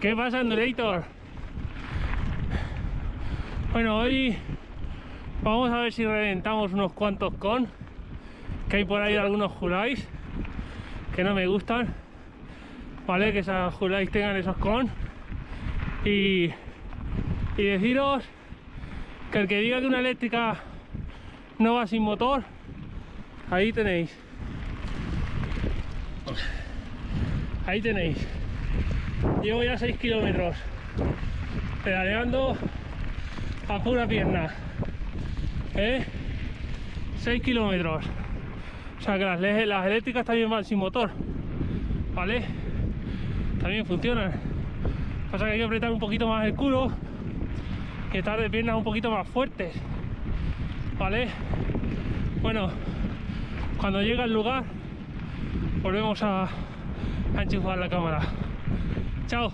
¿Qué pasa, Endurator? Bueno, hoy vamos a ver si reventamos unos cuantos con que hay por ahí algunos juráis que no me gustan vale que esas juráis tengan esos con. Y, y deciros que el que diga que una eléctrica no va sin motor ahí tenéis. Ahí tenéis llevo ya 6 kilómetros pedaleando a pura pierna ¿eh? 6 kilómetros. O sea que las, eléctricas también van sin motor vale también funcionan. Pasa que hay que apretar un poquito más el culo y estar de piernas un poquito más fuertes vale bueno cuando llegue al lugar volvemos a enchufar la cámara chao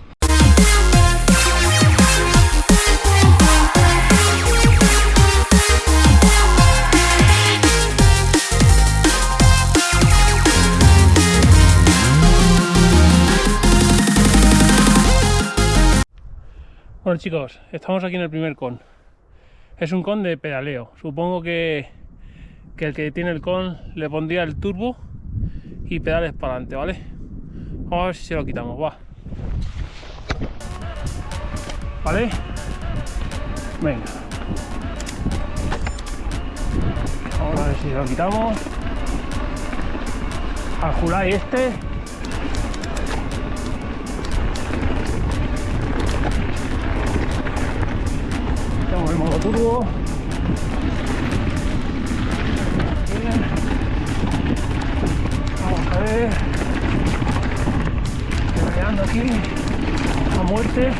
Bueno chicos, estamos aquí en el primer con. Es un con de pedaleo. Supongo que, que el que tiene el con le pondría el turbo y pedales para adelante, ¿vale? Vamos a ver si se lo quitamos, va. ¿Vale? Venga. Vamos a ver si lo quitamos. Al Julai este el modo turbo aquí. A muerte.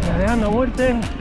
Peleando a muerte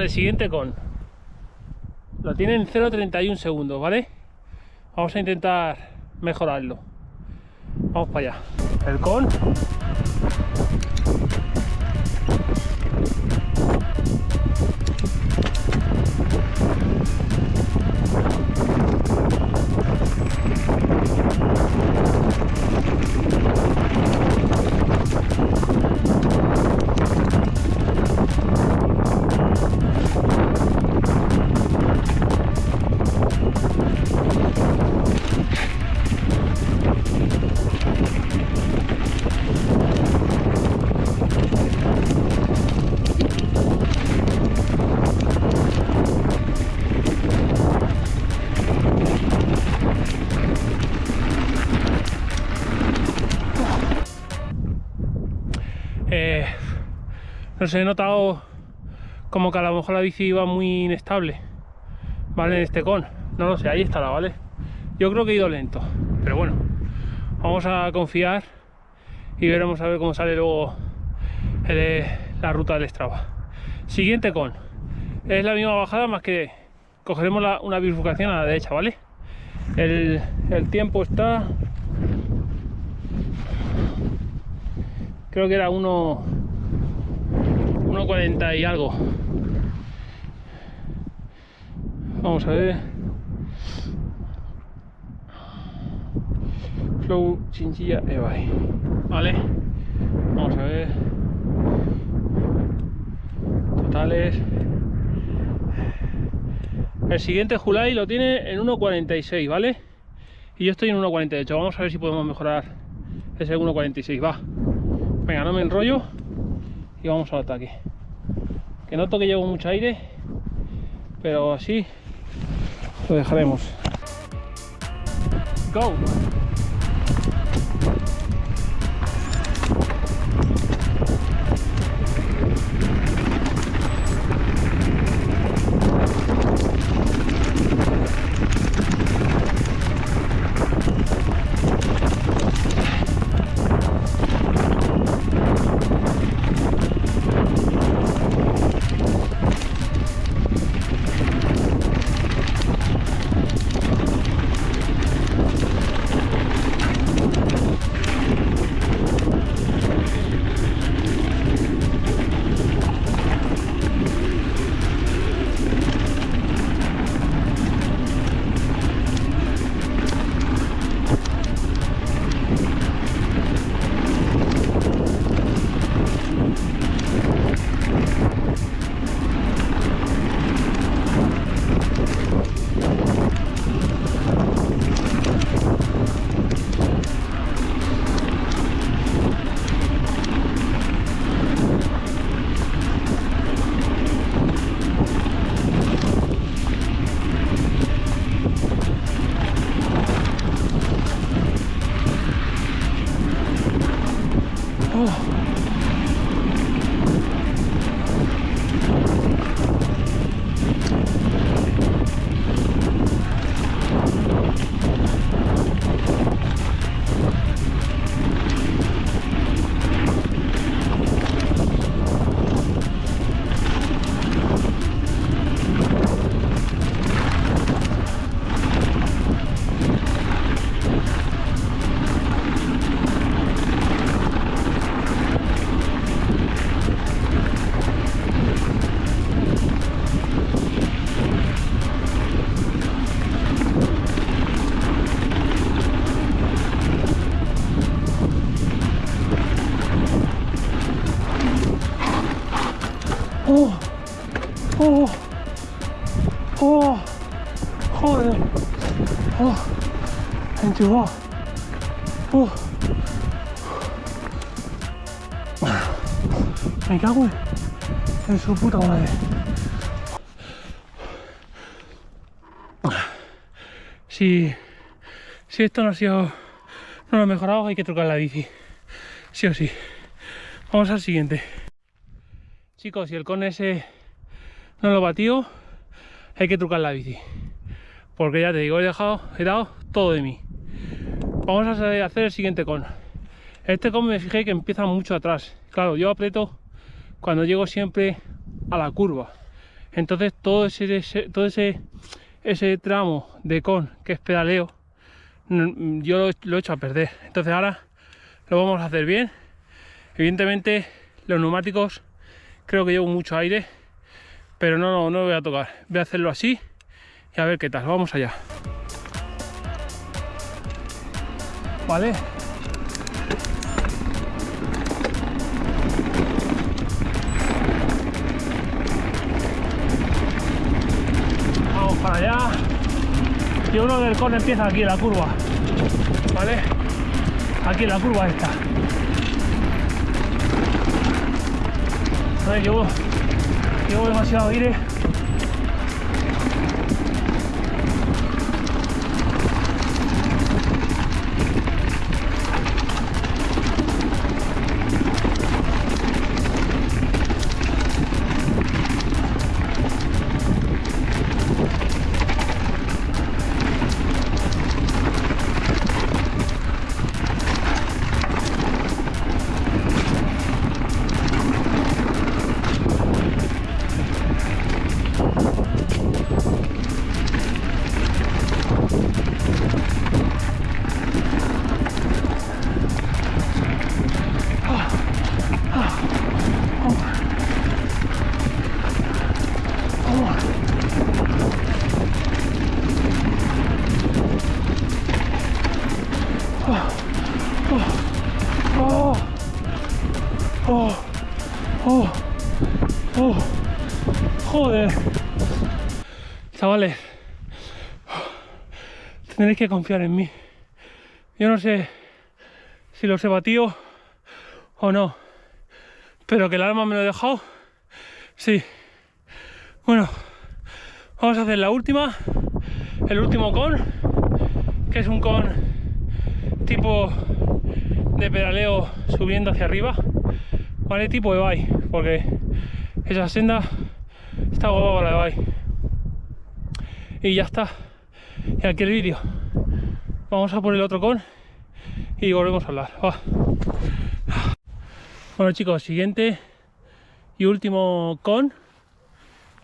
Chavales, siguiente con. Lo tienen 0.31 segundos, ¿vale? Vamos a intentar mejorarlo. Vamos para allá. El con no sé, he notado como que a lo mejor la bici iba muy inestable, ¿vale? En este con, no lo sé, ahí estará, ¿vale? Yo creo que he ido lento, pero bueno, vamos a confiar y veremos a ver cómo sale luego la ruta del Strava. Siguiente con, es la misma bajada más que cogeremos una bifurcación a la derecha, ¿vale? El, el tiempo está creo que era 1 1.40 y algo. Vamos a ver. Flow chinchilla ebay vale. Vamos a ver. Totales. El siguiente Julai lo tiene en 1.46 vale y yo estoy en 1.48 vamos a ver si podemos mejorar ese 1.46 va. Venga, no me enrollo. Y vamos al ataque. Que noto que llevo mucho aire, pero así lo dejaremos. Go! Oh. Me cago en su puta madre. Si, si esto no ha sido, no lo ha mejorado, hay que trucar la bici. Sí o sí. Vamos al siguiente. Chicos, si el con ese no lo batió, hay que trucar la bici. Porque ya te digo, he dejado, he dado todo de mí vamos a hacer el siguiente con. Este con me fijé que empieza mucho atrás. Claro yo aprieto cuando llego siempre a la curva. Entonces todo ese, todo ese ese tramo de con que es pedaleo yo lo, he hecho a perder. Entonces ahora lo vamos a hacer bien. Evidentemente los neumáticos creo que llevo mucho aire pero no, no lo voy a tocar. Voy a hacerlo así y a ver qué tal. Vamos allá ¿vale? Vamos para allá. Y uno del con empieza aquí la curva, ¿vale? Aquí la curva esta. Ver, llevo, llevo demasiado aire tenéis que confiar en mí. Yo no sé si los he batido o no, pero que el alma me lo he dejado, sí. Bueno, vamos a hacer la última, el último con, que es un con tipo de pedaleo subiendo hacia arriba, ¿vale? Tipo de bike, porque esa senda está guapa para la bike. Y ya está. Y aquí el vídeo. Vamos a poner otro con y volvemos a hablar. Bueno chicos, siguiente y último con.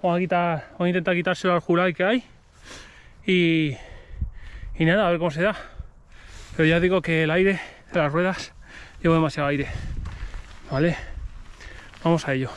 Vamos a, intentar quitárselo al Jurai que hay. Y, y nada, a ver cómo se da. Pero ya digo que el aire de las ruedas llevo demasiado aire. ¿Vale? Vamos a ello.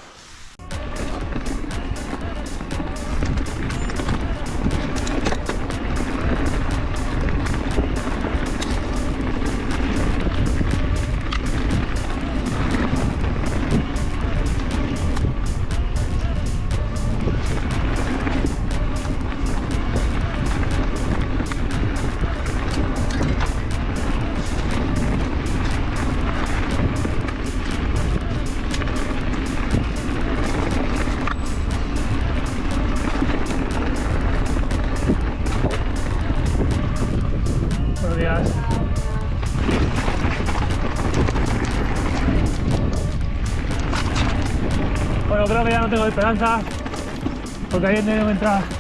Bueno, creo que ya no tengo esperanza porque ahí tengo entrar.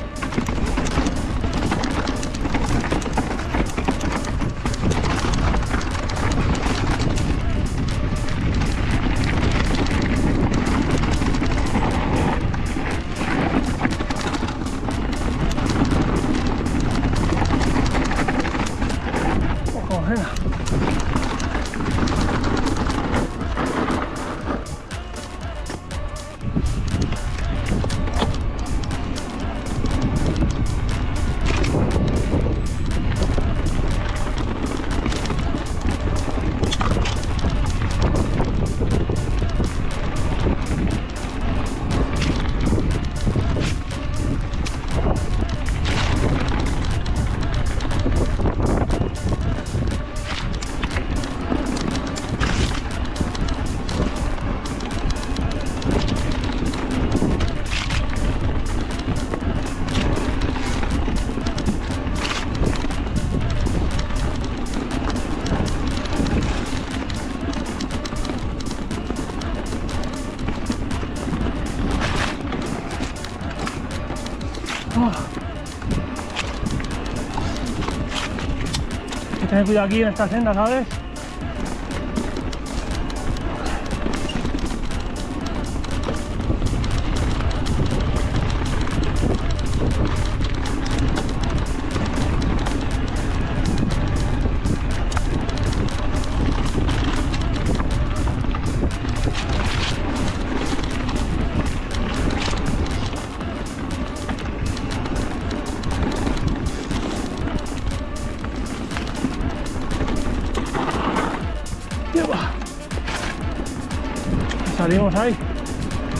Tener cuidado aquí en esta senda, ¿sabes?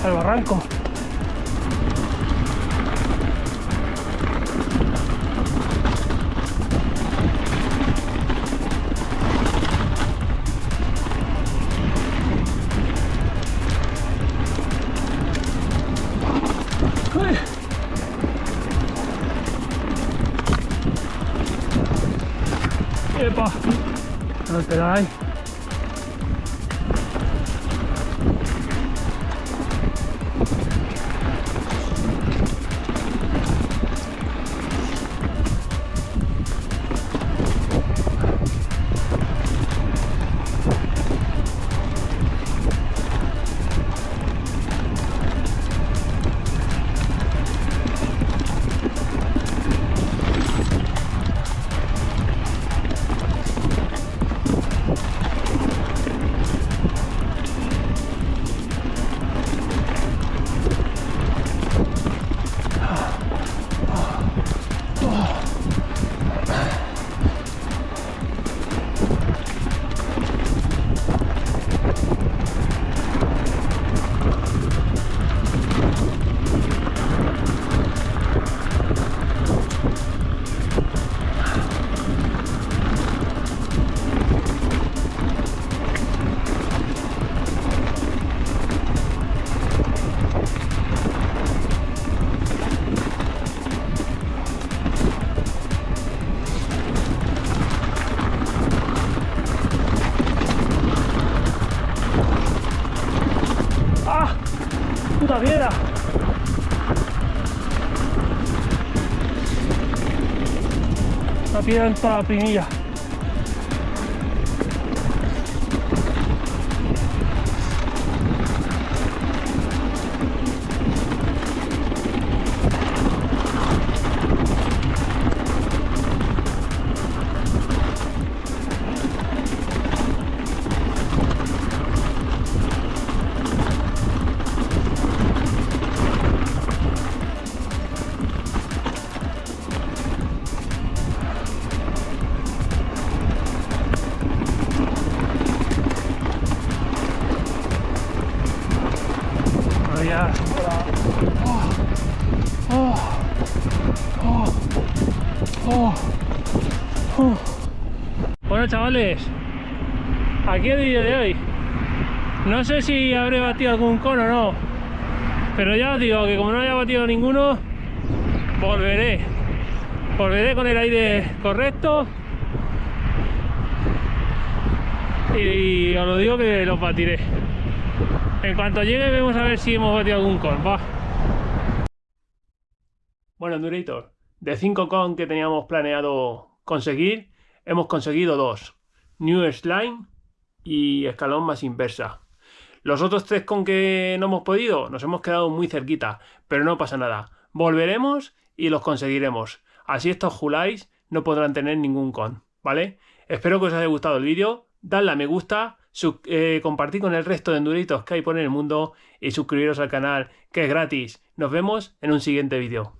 Al barranco. ¡Epa! No te da ahí. La piedra en toda la Bueno chavales, aquí el vídeo de hoy. No sé si habré batido algún cono o no, pero ya os digo que como no haya batido ninguno, volveré. Volveré con el aire correcto y os lo digo que los batiré. En cuanto llegue vemos a ver si hemos batido algún con. Bueno, Endurator, de 5 con que teníamos planeado conseguir, hemos conseguido dos. New Slime y escalón más inversa. Los otros tres con que no hemos podido, nos hemos quedado muy cerquita, pero no pasa nada. Volveremos y los conseguiremos. Así estos Julais no podrán tener ningún con, ¿vale? Espero que os haya gustado el vídeo, dadle a me gusta, eh, compartir con el resto de enduritos que hay por el mundo y suscribiros al canal que es gratis. Nos vemos en un siguiente vídeo.